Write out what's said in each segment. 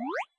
え?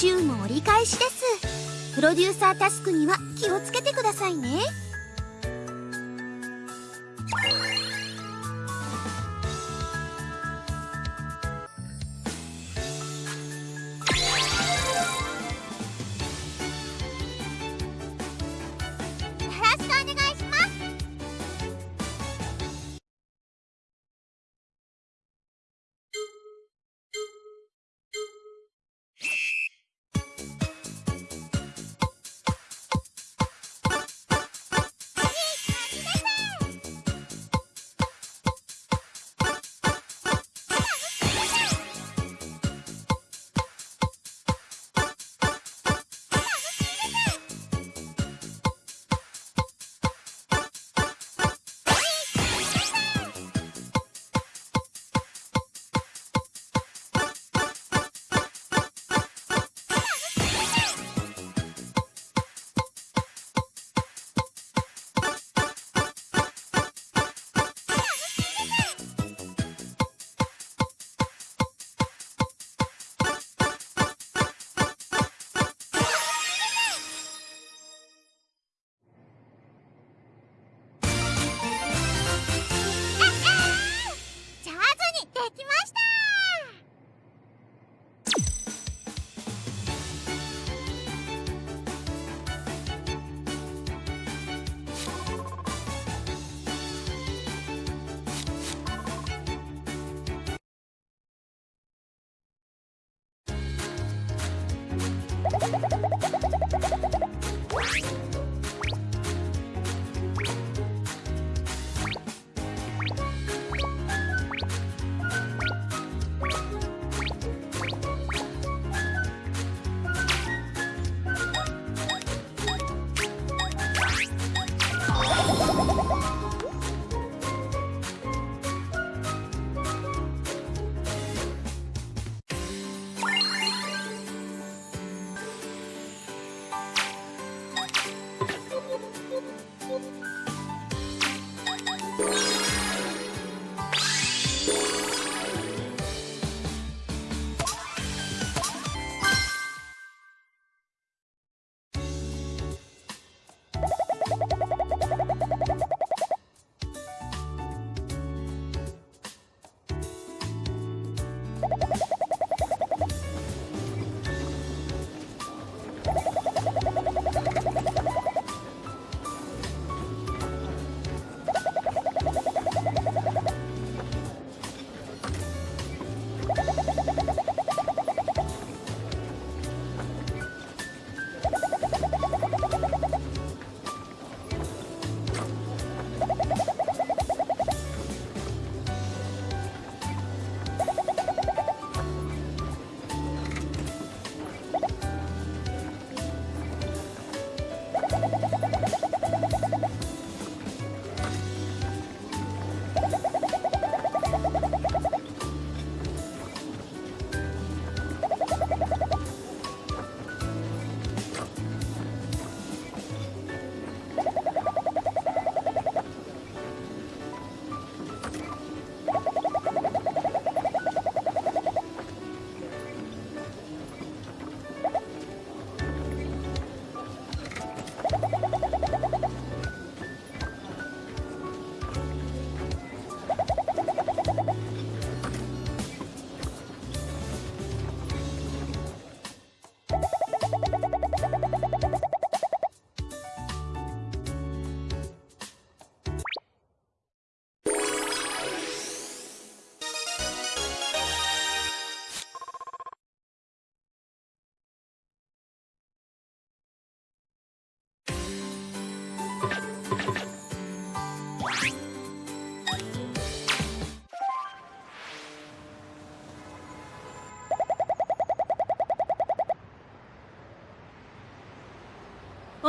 週も折り返しです。プロデューサータスクには気をつけてくださいね。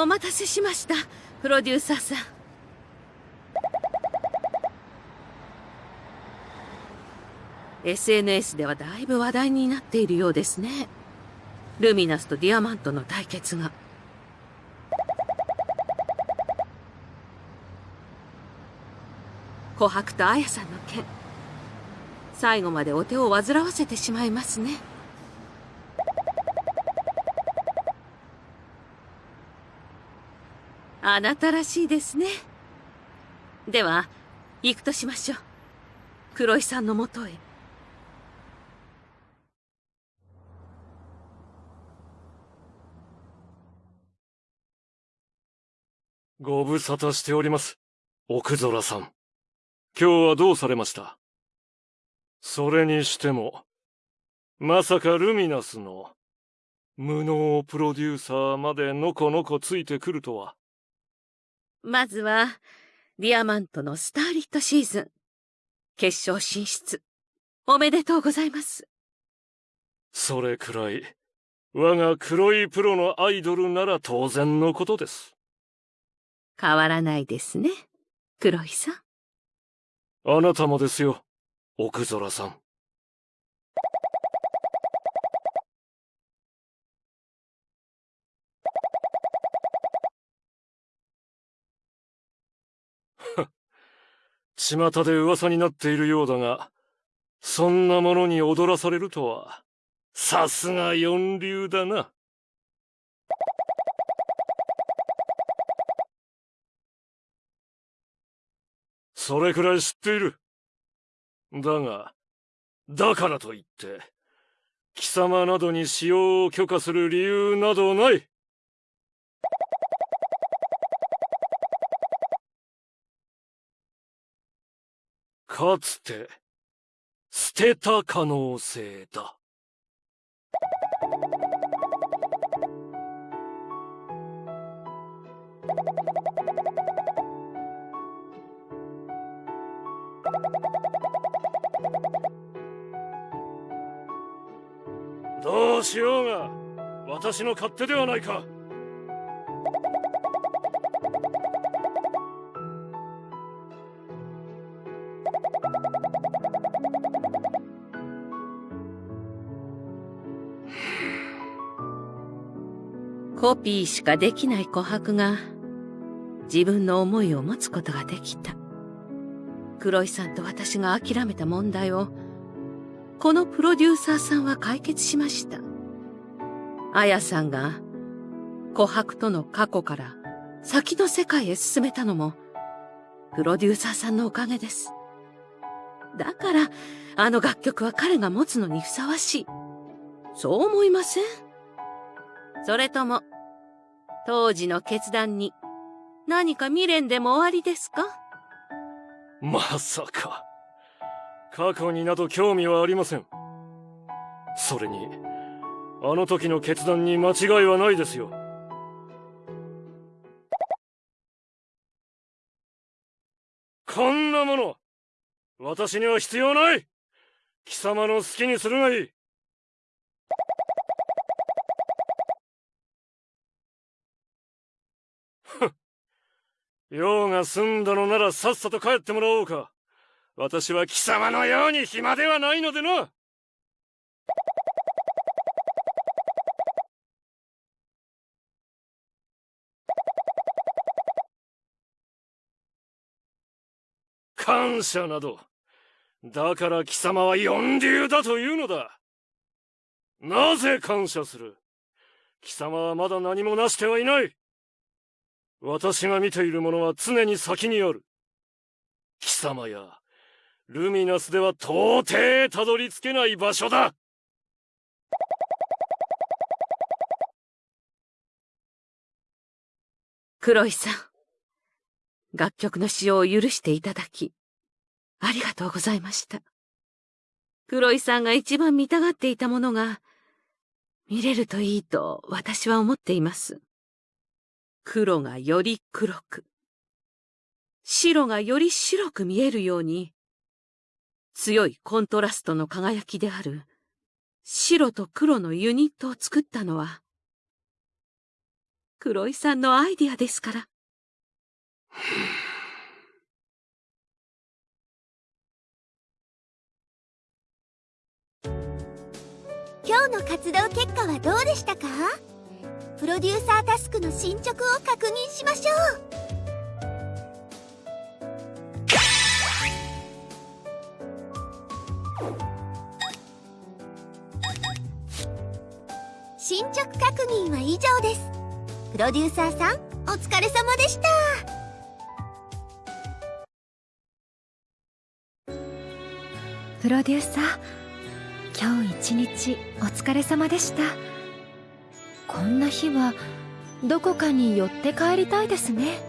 お待たせしました、プロデューサーさん。SNS ではだいぶ話題になっているようですね。ルミナスとディアマントの対決が。琥珀と綾さんの件。最後までお手を煩わせてしまいますね。あなたらしいですね。では、行くとしましょう。黒井さんのもとへ。ご無沙汰しております。奥空さん。今日はどうされました？それにしても、まさかルミナスの無能プロデューサーまでのこのこついてくるとは。まずは、ディアマントのスターリットシーズン。決勝進出。おめでとうございます。それくらい、我が黒いプロのアイドルなら当然のことです。変わらないですね、黒井さん。あなたもですよ、奥空さん。巷で噂になっているようだが、そんなものに踊らされるとは、さすが四流だな。それくらい知っている。だが、だからといって、貴様などに使用を許可する理由などない。かつて、捨てた可能性だ。どうしようが、私の勝手ではないか。コピーしかできない琥珀が自分の思いを持つことができた。黒井さんと私が諦めた問題をこのプロデューサーさんは解決しました。あやさんが琥珀との過去から先の世界へ進めたのもプロデューサーさんのおかげです。だからあの楽曲は彼が持つのにふさわしい。そう思いません？それとも当時の決断に何か未練でも終わりですか？まさか。過去になど興味はありません。それに、あの時の決断に間違いはないですよ。こんなもの、私には必要ない貴様の好きにするがいい用が済んだのならさっさと帰ってもらおうか。私は貴様のように暇ではないのでな。感謝など。だから貴様は四流だというのだ。なぜ感謝する？貴様はまだ何もなしてはいない。私が見ているものは常に先にある。貴様や、ルミナスでは到底たどり着けない場所だ黒井さん、楽曲の使用を許していただき、ありがとうございました。黒井さんが一番見たがっていたものが、見れるといいと私は思っています。黒がより黒く、白がより白く見えるように、強いコントラストの輝きである。白と黒のユニットを作ったのは、黒井さんのアイディアですから。今日の活動結果はどうでしたか？プロデューサータスクの進捗を確認しましょう。進捗確認は以上です。プロデューサーさんお疲れ様でした。プロデューサー今日一日お疲れ様でした。こんな日はどこかに寄って帰りたいですね。